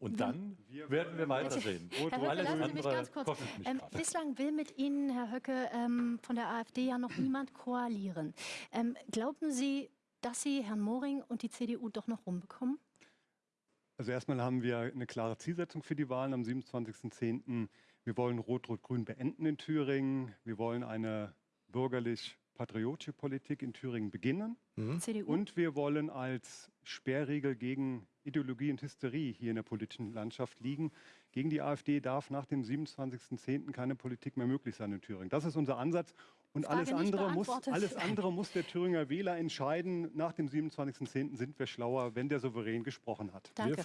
Und dann werden wir weitersehen. Herr Höcke, Alles lassen Sie mich ganz kurz. Ähm, bislang will mit Ihnen, Herr Höcke, ähm, von der AfD ja noch niemand koalieren. Ähm, glauben Sie, dass Sie Herrn Moring und die CDU doch noch rumbekommen? Also erstmal haben wir eine klare Zielsetzung für die Wahlen am 27.10. Wir wollen Rot-Rot-Grün beenden in Thüringen. Wir wollen eine bürgerlich-patriotische Politik in Thüringen beginnen. CDU? Und wir wollen als Sperrregel gegen Ideologie und Hysterie hier in der politischen Landschaft liegen. Gegen die AfD darf nach dem 27.10. keine Politik mehr möglich sein in Thüringen. Das ist unser Ansatz. Und alles andere, muss, alles andere muss der Thüringer Wähler entscheiden. Nach dem 27.10. sind wir schlauer, wenn der Souverän gesprochen hat. Danke.